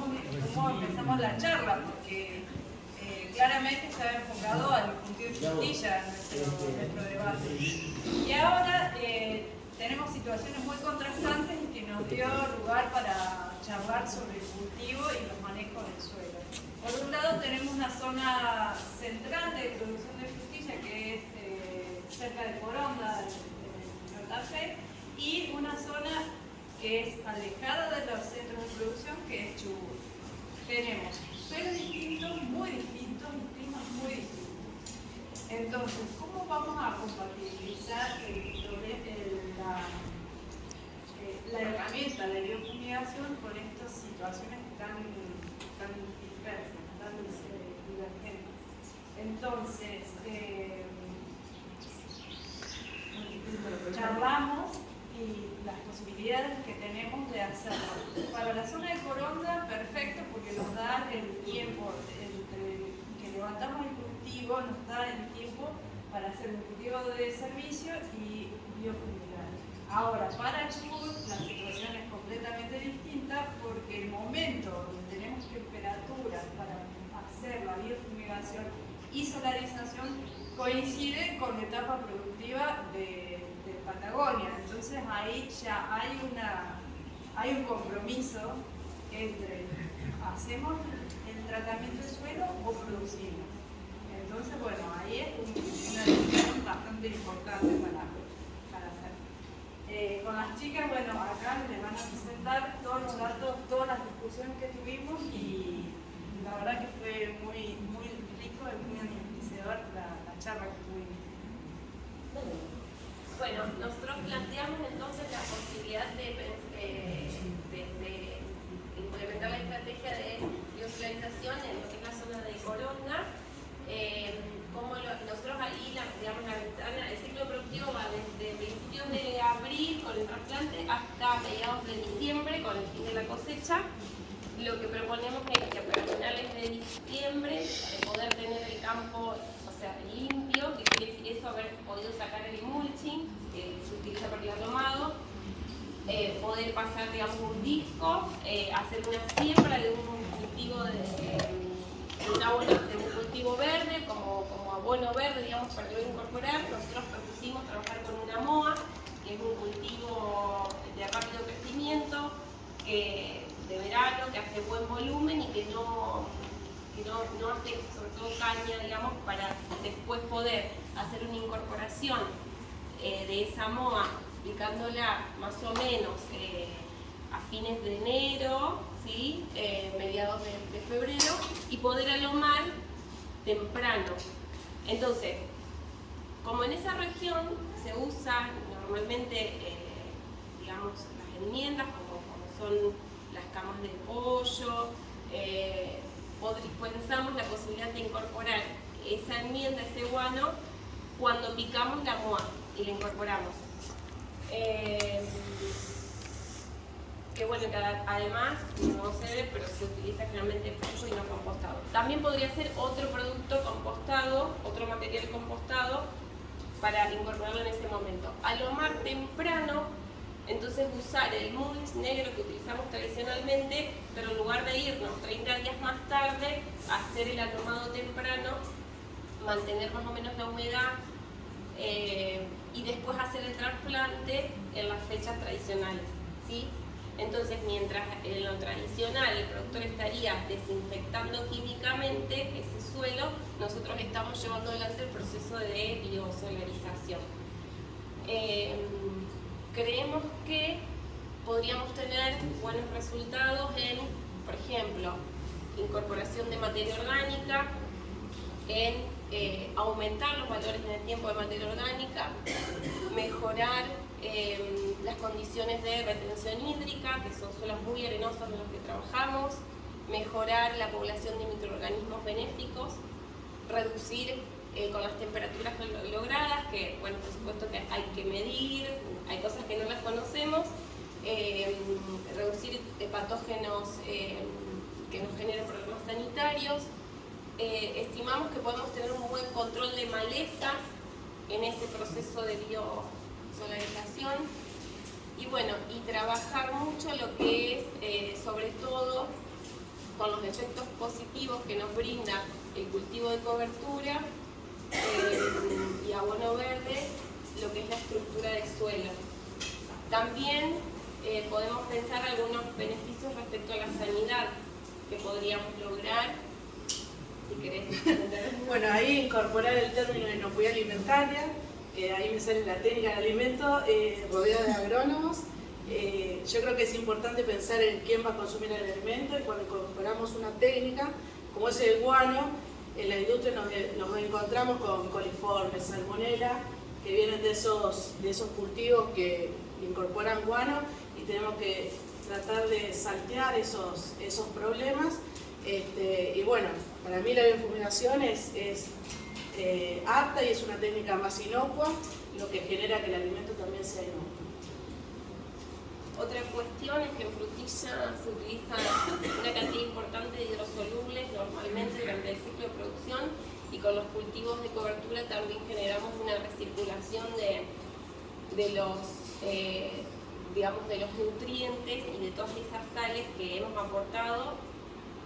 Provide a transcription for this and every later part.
cómo, cómo empezamos la charla, porque eh, claramente estaba enfocado al cultivo de frutilla nuestro, nuestro debate. Y ahora eh, tenemos situaciones muy contrastantes que nos dio lugar para charlar sobre el cultivo y los manejos del suelo. Por un lado tenemos una zona central de producción de frutilla que es eh, cerca de Coronda, en Santa Fe, y una zona que es alejada de los centros de producción que es Chubut. Tenemos suelos distintos, muy distintos y climas muy distintos. Entonces, ¿cómo vamos a compatibilizar el, el, la, eh, la, herramienta de biofumigación con estas situaciones tan, tan dispersas, tan eh, divergentes? Entonces, eh, charlamos y las posibilidades que tenemos de hacerlo. Para la zona de Coronda, perfecto, porque nos da el tiempo entre que levantamos el cultivo, nos da el tiempo para hacer un cultivo de servicio y biofumigar. Ahora, para Chubut la situación es completamente distinta porque el momento donde tenemos temperaturas para hacer la biofumigación y solarización coincide con la etapa productiva de Patagonia. Entonces ahí ya hay, una, hay un compromiso entre hacemos el tratamiento del suelo o producimos. Entonces, bueno, ahí es una decisión bastante importante para, para hacer. Eh, con las chicas, bueno, acá les van a presentar todos los datos, todas las discusiones que tuvimos y la verdad que fue muy, muy rico y muy enriquecedor la, la charla que tuvimos. Bueno, nosotros planteamos entonces la posibilidad de, implementar la estrategia de biosolarización en lo que es la zona de Coronda. Eh, como nosotros ahí, la, digamos, la ventana, el ciclo productivo va desde principios de abril trasplante hasta mediados de diciembre con el fin de la cosecha. Lo que proponemos es que para finales de diciembre poder tener el campo limpio, que quiere decir eso, haber podido sacar el mulching, que se utiliza para el atomado, eh, poder pasar, digamos, un disco, eh, hacer una siembra de un cultivo de, de un cultivo verde, como, como abono verde, digamos, para luego incorporar. Nosotros propusimos trabajar con una MOA, que es un cultivo de rápido crecimiento, de verano, que hace buen volumen y que no que no, no hace sobre todo digamos, para después poder hacer una incorporación eh, de esa moa, aplicándola más o menos eh, a fines de enero, ¿sí? Eh, mediados de, febrero, y poder alomar temprano. Entonces, como en esa región se usan normalmente, digamos, las enmiendas, como, son las camas de pollo, pensamos la posibilidad de incorporar esa enmienda, ese guano, cuando picamos la moa y la incorporamos. Eh, que bueno, que además no se ve, pero se utiliza generalmente pollo y no compostado. También podría ser otro producto compostado, otro material compostado, para incorporarlo en ese momento. A lo más temprano entonces usar el mulch negro que utilizamos tradicionalmente, pero en lugar de irnos 30 días más tarde, hacer el atomado temprano, mantener más o menos la humedad eh, y después hacer el trasplante en las fechas tradicionales. ¿sí? Entonces, mientras en lo tradicional el productor estaría desinfectando químicamente ese suelo, nosotros estamos llevando adelante el proceso de biosolarización. Eh, creemos que podríamos tener buenos resultados en, por ejemplo, incorporación de materia orgánica, en eh, aumentar los valores en el tiempo de materia orgánica, mejorar em, las condiciones de retención hídrica, que son suelos muy arenosos en los que trabajamos, mejorar la población de microorganismos benéficos, reducir eh, con las temperaturas logradas, que bueno, por supuesto que hay que medir, hay cosas que no las conocemos, eh, reducir patógenos eh, que nos generen problemas sanitarios. estimamos que podemos tener un buen control de malezas en ese proceso de biosolarización y bueno, y trabajar mucho lo que es sobre todo con los efectos positivos que nos brinda el cultivo de cobertura eh, y abono verde, lo que es la estructura de suelo. También eh, podemos pensar algunos beneficios respecto a la sanidad que podríamos lograr. Si querés. bueno, ahí incorporar el término de inocuidad alimentaria, que ahí me sale la técnica de alimento, eh, rodeada de agrónomos. Eh, yo creo que es importante pensar en quién va a consumir el alimento y cuando incorporamos una técnica, como es el guano, en la industria nos, encontramos con coliformes, salmonella, que vienen de esos, cultivos que incorporan guano y tenemos que tratar de saltear esos, problemas. Este, y bueno, para mí la biofumigación es, es eh, apta y es una técnica más inocua, lo que genera que el alimento también sea inocuo. Otra cuestión es que en frutilla se utiliza una cantidad importante de hidrosolubles normalmente durante el ciclo de producción y con los cultivos de cobertura también generamos una recirculación de, de los eh, digamos, de los nutrientes y de todas esas sales que hemos aportado.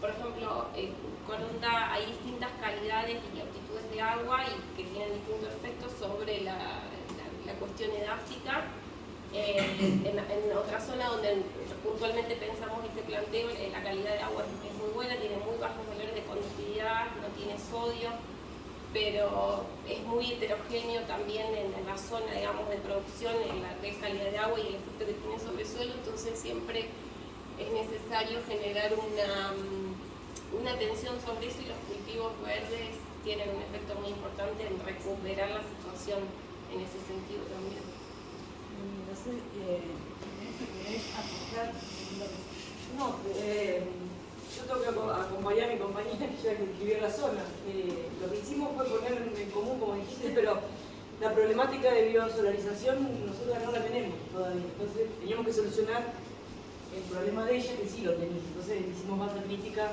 Por ejemplo, en Coronda hay distintas calidades y aptitudes de agua y que tienen distintos efectos sobre la, la, cuestión edáfica. En, en, otra zona donde puntualmente pensamos este planteo, eh, la calidad de agua es muy buena, tiene muy bajos valores de conductividad, no tiene sodio, pero es muy heterogéneo también en, la zona, digamos, de producción, en la calidad de agua y el efecto que tiene sobre el suelo, entonces siempre es necesario generar una, mm, una atención sobre eso y los cultivos verdes tienen un efecto muy importante en recuperar la situación en ese sentido también. No sé, eh, no, eh, yo tengo que acompañar a mi compañera ya que escribió la zona. Eh, lo que hicimos fue poner en común, como dijiste, pero la problemática de biosolarización nosotros no la tenemos todavía. Entonces teníamos que solucionar el problema de ella que sí lo tenía. Entonces hicimos más crítica.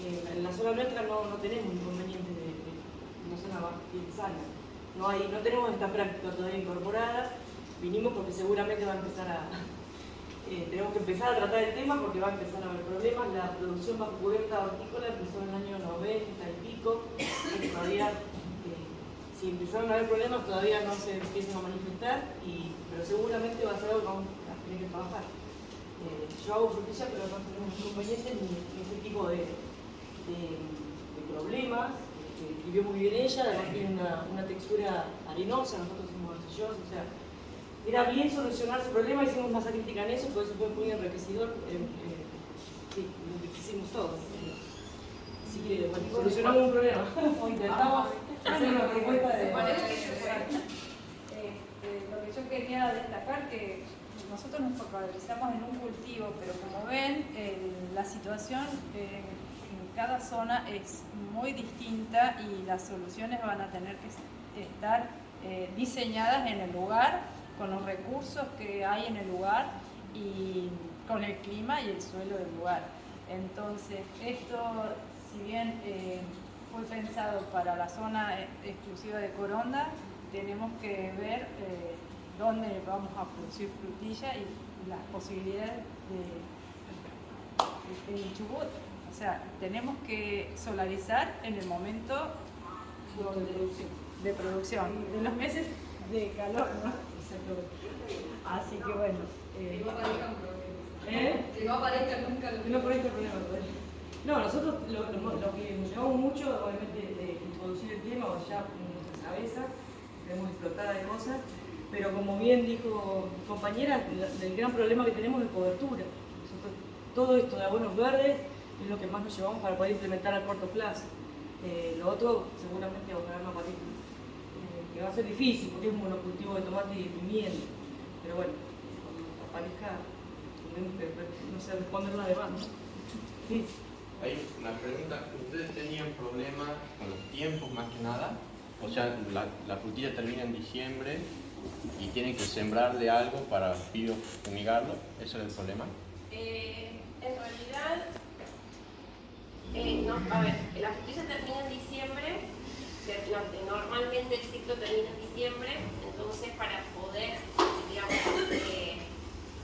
Eh, en la zona nuestra no, no tenemos inconvenientes de, de, una zona bien sana. No, hay, no tenemos esta práctica todavía incorporada. Vinimos porque seguramente va a empezar a, eh, tenemos que empezar a tratar el tema porque va a empezar a haber problemas. La producción bajo cubierta hortícola empezó en el año 90 y pico, y todavía, eh, si empezaron a haber problemas, todavía no se empiezan a manifestar, pero seguramente va a ser algo que vamos a tener que trabajar. Eh, yo hago frutilla, pero no tenemos inconvenientes ni, ni ese tipo de, problemas. vivió muy bien ella, además tiene una, una textura arenosa, nosotros somos arcillosos, o sea, era bien solucionar su problema, hicimos masa crítica en eso, por eso fue muy enriquecedor. Eh, eh, sí, lo que hicimos todos. Así que bueno, solucionamos un problema, o intentamos hacer una propuesta de... Eh, lo que yo quería destacar que nosotros nos focalizamos en un cultivo, pero como ven, la situación en cada zona es muy distinta y las soluciones van a tener que estar diseñadas en el lugar con los recursos que hay en el lugar y con el clima y el suelo del lugar. Entonces, esto, si bien eh, fue pensado para la zona exclusiva de Coronda, tenemos que ver eh, dónde vamos a producir frutilla y las posibilidades de, de, Chubut. O sea, tenemos que solarizar en el momento de producción, de los meses de calor, ¿no? Así que bueno. Eh, ¿Eh? Que no aparezca nunca el no problema. No, nosotros lo, que nos llevamos mucho, obviamente, de introducir el tema, ya en nuestra cabeza, tenemos explotada de cosas, pero como bien dijo mi compañera, el gran problema que tenemos es cobertura. todo esto de abonos verdes es lo que más nos llevamos para poder implementar a corto plazo. Eh, lo otro seguramente ojalá no aparezca va a ser difícil porque es un monocultivo de tomate y de pimiento. Pero bueno, cuando aparezca, no sé responder la demanda. Sí. Hay una pregunta, ¿ustedes tenían problemas con los tiempos más que nada? O sea, la, la frutilla termina en diciembre y tienen que sembrarle algo para biofumigarlo, ¿eso es el problema? Eh, en realidad, eh, no, a ver, la frutilla termina en diciembre Normalmente el ciclo termina en diciembre, entonces para poder, digamos, eh,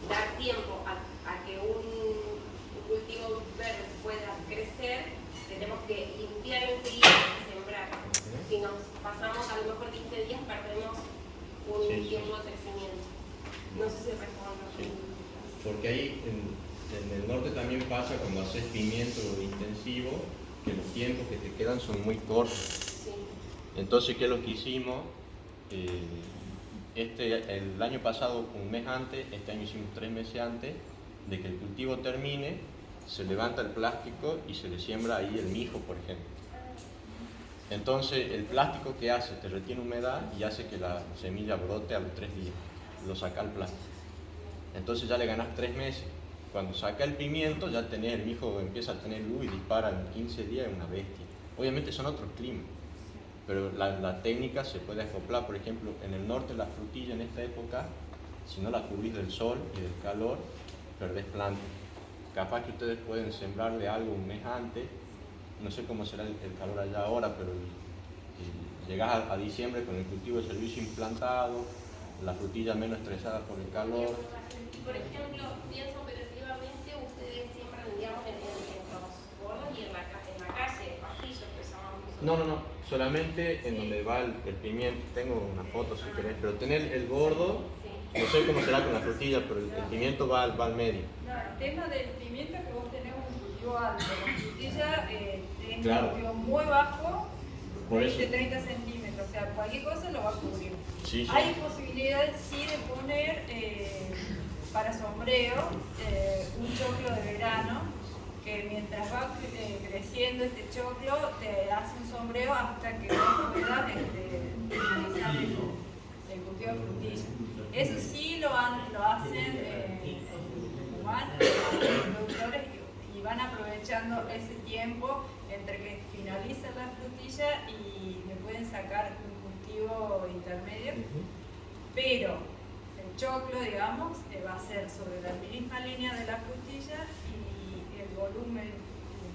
dar tiempo a, a que un, un cultivo verde pueda crecer, tenemos que limpiar enseguida y sembrar. Si nos pasamos a lo mejor 15 días, perdemos un tiempo de crecimiento. No sé si respondo. Porque ahí en, en, el norte también pasa cuando haces pimiento intensivo, que los tiempos que te quedan son muy cortos entonces, ¿qué es lo que hicimos? Eh, este, el año pasado, un mes antes, este año hicimos tres meses antes, de que el cultivo termine, se levanta el plástico y se le siembra ahí el mijo, por ejemplo. Entonces, el plástico que hace, te retiene humedad y hace que la semilla brote a los tres días. Lo saca el plástico. Entonces ya le ganas tres meses. Cuando saca el pimiento, ya tenés, el mijo empieza a tener luz y dispara en 15 días, es una bestia. Obviamente son otros climas, pero la, la técnica se puede acoplar. Por ejemplo, en el norte la frutilla en esta época, si no la cubrís del sol y del calor, perdés planta. Capaz que ustedes pueden sembrarle algo un mes antes, no sé cómo será el, el calor allá ahora, pero y llegás a, a diciembre con el cultivo de servicio implantado, la frutilla menos estresada por el calor. Y por ejemplo, pienso operativamente, ustedes siembran, digamos, en, en, en los bordos y en la, en la calle, pasillos que llamamos. No, no, no, solamente en donde va el, el pimiento. Tengo una foto si querés, pero tener el gordo, no sé cómo será con la frutilla, pero el, el pimiento va, al- va al medio. No, el tema del pimiento es que vos tenés un cultivo alto. La frutilla eh, tenés Claro. un cultivo muy bajo, Por 20, eso. 30 centímetros. O sea, cualquier cosa lo va a cubrir. Sí, sí. Hay posibilidades sí de poner eh, para sombreo eh, un choclo de verano que mientras va eh, creciendo este choclo te hace un sombreo hasta que vos puedas este, finalizar el, cultivo de frutilla. Eso sí lo, han- lo hacen eh, los productores y, van aprovechando ese tiempo entre que finaliza la frutilla y le pueden sacar un cultivo intermedio pero el choclo, digamos, eh, va a ser sobre la misma línea de la frutilla volumen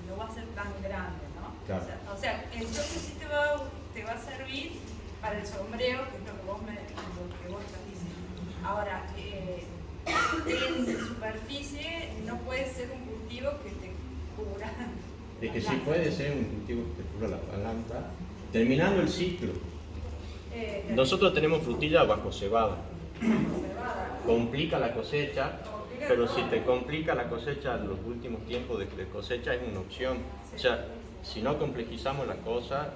no va a ser tan grande, ¿no? Claro. O, sea, o sea, choclo sí te va, a- te va a servir para el sombreo, que es lo que vos, me, lo que vos estás diciendo. Ahora, eh, en superficie no puede ser un cultivo que te cubra. Es que sí puede ser un cultivo que te cubra la planta. Terminando el ciclo, Eh, nosotros tenemos frutilla bajo cebada. Complica la cosecha, pero si te complica la cosecha los últimos tiempos de cosecha es una opción. O sea, si no complejizamos la cosa,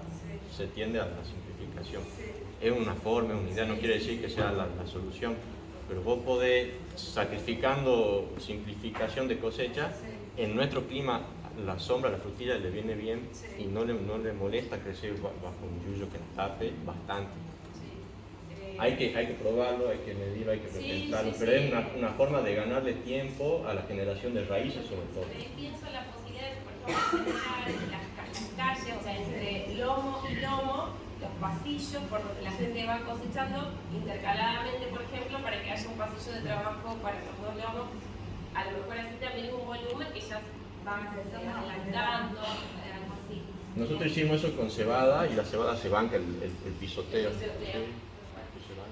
se tiende a la simplificación. Es una forma, es una idea, no quiere decir que sea la, la solución, pero vos podés, sacrificando simplificación de cosecha, en nuestro clima la sombra, la frutilla le viene bien y no le, no le molesta crecer ba- bajo un yuyo que la tape bastante. Hay que, hay que probarlo, hay que medirlo, hay que Sí, repensarlo, sí, pero sí. es una, una forma de ganarle tiempo a la generación de raíces sobre todo. Pienso la posibilidad de, por ejemplo, las, ca- las calles, o sea, entre lomo y lomo, los pasillos por donde la gente va cosechando intercaladamente, por ejemplo, para que haya un pasillo de trabajo para los dos lomos. A lo mejor así también es un volumen que ya van adelantando, eh, algo así. Nosotros hicimos eso con cebada y la cebada se banca el, el, el pisoteo. El pisoteo.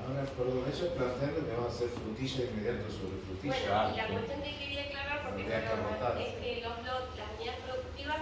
Ahora, perdón, eso es planteando que va a ser frutilla inmediato sobre frutilla. Bueno, y la cuestión que quería aclarar, porque que es que los lot- las unidades productivas